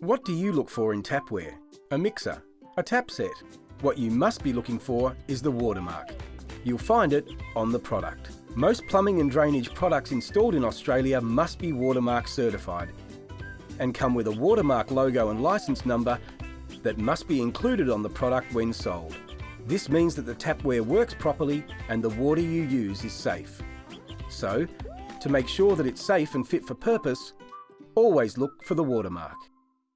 What do you look for in tapware? A mixer? A tap set? What you must be looking for is the watermark. You'll find it on the product. Most plumbing and drainage products installed in Australia must be watermark certified and come with a watermark logo and license number that must be included on the product when sold. This means that the tapware works properly and the water you use is safe. So, to make sure that it's safe and fit for purpose, always look for the watermark.